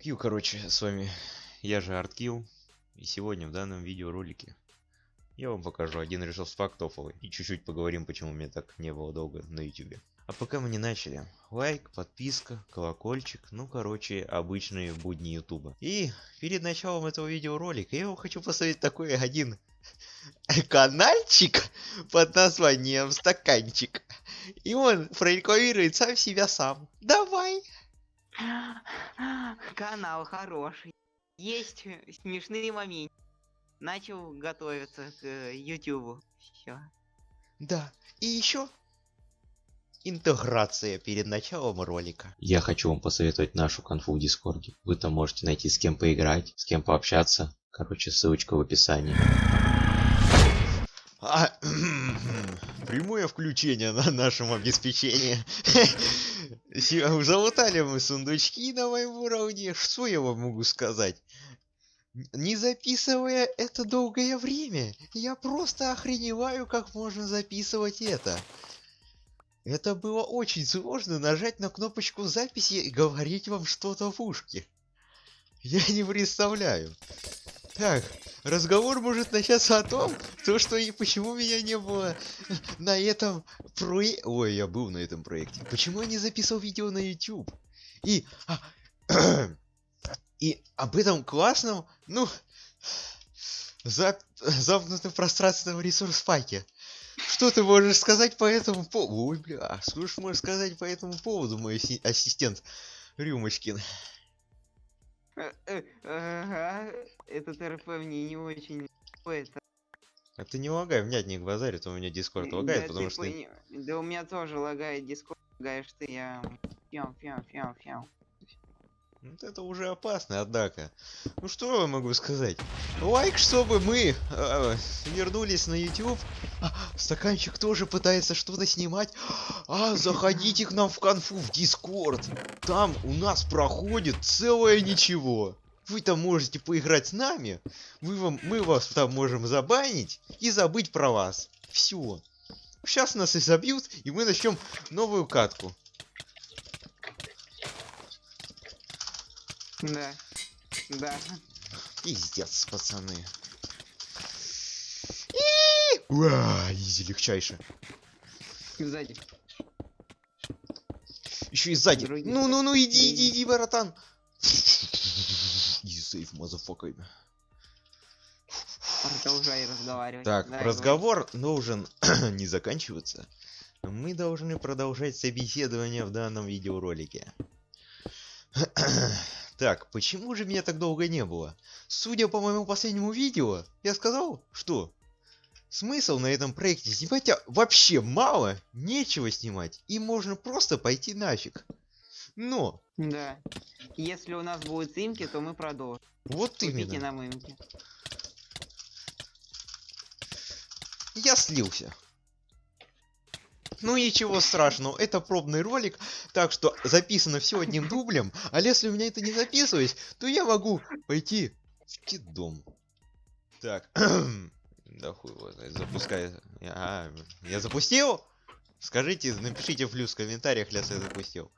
Кью, короче, с вами я же Арткил, и сегодня в данном видеоролике я вам покажу один ресурс фактофовый и чуть-чуть поговорим, почему мне так не было долго на ютубе. А пока мы не начали, лайк, подписка, колокольчик, ну короче, обычные будни ютуба. И перед началом этого видеоролика я вам хочу поставить такой один канальчик под названием стаканчик. И он прорекламирует сам себя сам. Давай! Канал хороший. Есть смешные моменты. Начал готовиться к э, Ютубу. Все. Да, и еще интеграция перед началом ролика. Я хочу вам посоветовать нашу конфу в Дискорде. Вы там можете найти с кем поиграть, с кем пообщаться. Короче, ссылочка в описании. А, прямое включение на нашем обеспечении. Залутали мы сундучки на моем уровне. Что я вам могу сказать? Не записывая это долгое время, я просто охреневаю, как можно записывать это. Это было очень сложно нажать на кнопочку записи и говорить вам что-то в ушке. Я не представляю. Так, разговор может начаться о том, то что и почему меня не было на этом проекте. Ой, я был на этом проекте. Почему я не записывал видео на YouTube? И... А, и об этом классном, ну... Зап... Замкнутом пространственном ресурс паке. Что ты можешь сказать по этому поводу? Ой, бля, что ж можешь сказать по этому поводу, мой ассистент Рюмочкин? Ага, этот РП мне не очень это. А ты не лагай, меня не базарит, у меня Discord лагает, да, потому что... Пони... Да у меня тоже лагает Discord, лагаешь ты, я... Фяу, фяу, фяу, фяу. Вот это уже опасно, однако. Ну что я могу сказать? Лайк, чтобы мы э, вернулись на YouTube. А, стаканчик тоже пытается что-то снимать. А, заходите к нам в конфу, в Discord. Там у нас проходит целое ничего. Вы там можете поиграть с нами. Мы, вам, мы вас там можем забанить и забыть про вас. Все. Сейчас нас и забьют, и мы начнем новую катку. Да. Да. Пиздец, пацаны. Уа, изи легчайше. Сзади. Еще и сзади. Ну, ну, ну, иди, иди, иди, братан. Easy save, motherfucker. Продолжай разговаривать. Так, Да, разговор должен не заканчиваться. Мы должны продолжать собеседование в данном видеоролике. Так, почему же меня так долго не было? Судя по моему последнему видео, я сказал, что смысл на этом проекте снимать вообще мало, нечего снимать, и можно просто пойти нафиг. Но... Да. Если у нас будут имки, то мы продолжим. Вот Купите именно. нам имки. Я слился. Ну ничего страшного, это пробный ролик, так что записано все одним дублем, а если у меня это не записывать, то я могу пойти в дом. Так, да хуй его знает, запускай. А, я запустил? Скажите, напишите плюс в комментариях, если я запустил.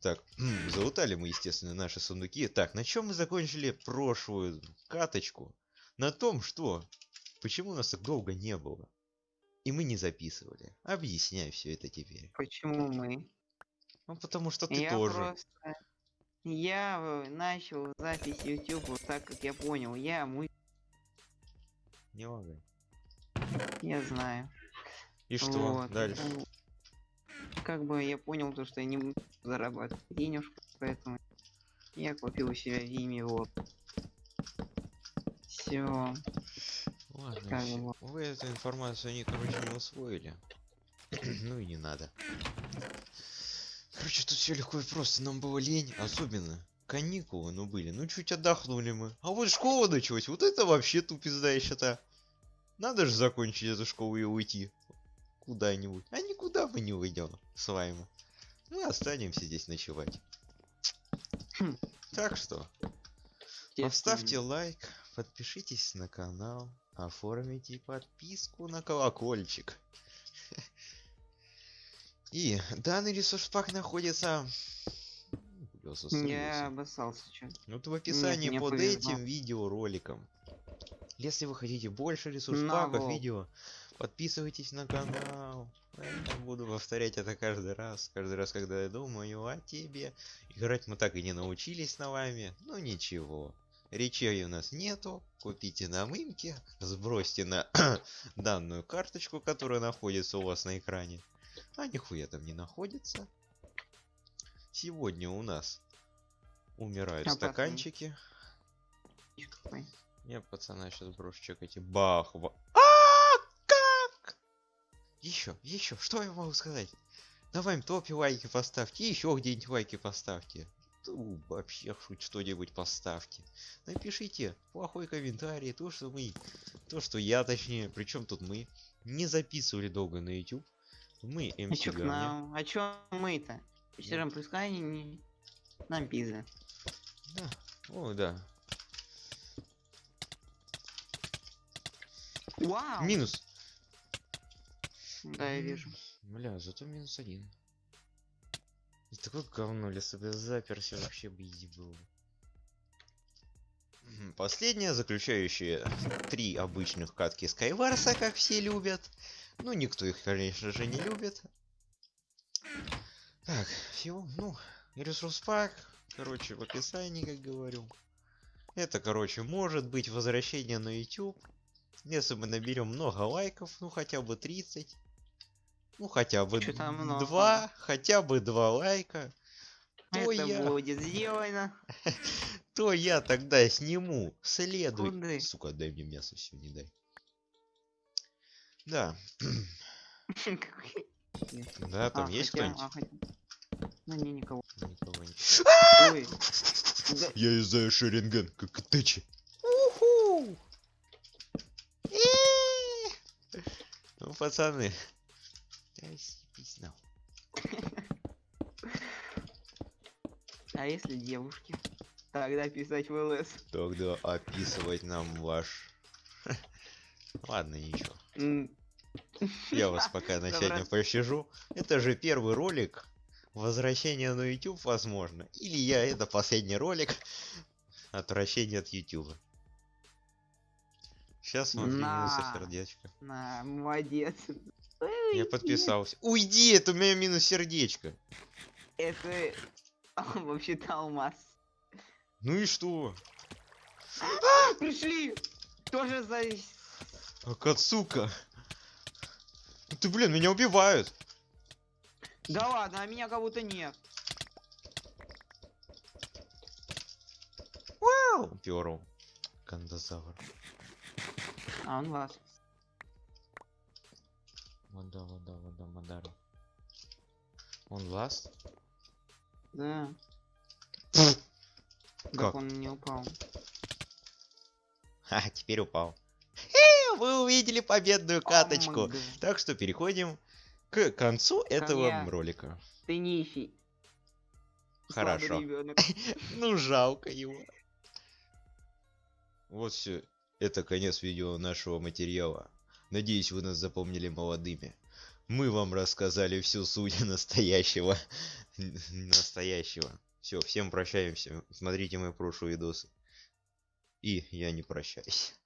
Так, залутали мы, естественно, наши сундуки. Так, на чем мы закончили прошлую каточку? На том, что... Почему нас так долго не было? И мы не записывали. Объясняй все это теперь. Почему мы? Ну, потому что ты я тоже. просто... Я э, начал запись YouTube так, как я понял. Я мы... Не лагай. Я знаю. И что Вот, дальше? ну, Как бы я понял то, что я не буду зарабатывать денежку, поэтому я купил у себя Вими вот. Все. Ладно, вы эту информацию они, короче, не усвоили. ну и не надо. Короче, тут все легко и просто. Нам было лень, особенно каникулы, ну были. Ну чуть отдохнули мы. А вот школа началась. Вот это вообще тупизда, я считаю. Надо же закончить эту школу и уйти куда-нибудь. А никуда мы не уйдем с вами. Мы останемся здесь ночевать. Хм. Так что, поставьте лайк, подпишитесь на канал, оформите подписку на колокольчик. И данный ресурс пак находится... Я обоссался чё. Вот в описании под повезло. этим видеороликом. Если вы хотите больше ресурс паков видео, подписывайтесь на канал. Я буду повторять это каждый раз. Каждый раз, когда я думаю о тебе. Играть мы так и не научились на вами. Ну ничего. Речей у нас нету. Купите на мымке. Сбросьте на данную карточку, которая находится у вас на экране. А нихуя там не находится. Сегодня у нас умирают Опасный. стаканчики. Какой? Я пацана сейчас брошу чекать и бах. ва- А, как? Еще, еще, что я могу сказать? Вами топе лайки поставьте, еще где-нибудь лайки поставьте. Ну, вообще хоть что-нибудь поставьте. Напишите плохой комментарий, то, что мы, то, что я точнее, причем тут мы, не записывали долго на YouTube. Мы А к Ганя. нам? А чё мы-то? Пускай не- не... Нам пизда. Да, о, да. Вау! Минус. Да, я вижу. Бля, зато минус один. Такое говно, если бы заперся, вообще бы изи было. Мгм, Последняя, заключающая три обычных катки Скайварса, как все любят. Ну, никто их, конечно же, не любит. Так, все, ну, ресурс пак, короче, в описании, как говорю. Это, короче, может быть возвращение на YouTube. Если мы наберем много лайков, ну хотя бы 30. Ну хотя бы два, хотя бы два лайка. То Это я, будет сделано. то я тогда сниму следуй. Куды? Сука, дай мне мясо все, не дай. Да, да, там А, есть кто-нибудь? а, Ну не, никого. Никого не-. Да- Я издаю шеренген, как тычи. Ну, пацаны. Съебись нахуй. А если девушки? Тогда писать в ЛС. Тогда описывать нам ваш... Ладно, ничего. Я вас пока на сегодня пощажу. Это же первый ролик. Возвращение на YouTube, возможно. Или я это последний ролик. Отвращение от YouTube. Сейчас минусы На. сердечко. На, молодец. Я подписался. Уйди, это у меня минус сердечко. Это а, вообще-то алмаз. Ну и что? Пришли! Тоже за... Акацука. Ну Ты, блин, меня убивают. Да ладно, а меня как будто нет. Вау! Перл. Кандазавр. А, он вас. Вода, вода, вода, Мадару. Он ласт? Да. Как? Он не упал. Ха, теперь упал. Вы увидели победную каточку. Омг. Так что переходим к концу этого я. ролика. Ты нищий. Хорошо. Ну жалко его. Вот все. Это конец видео нашего материала. Надеюсь, вы нас запомнили молодыми. Мы вам рассказали всю суть настоящего. Настоящего. Все, всем прощаемся. Смотрите мои прошлые видосы. И я не прощаюсь.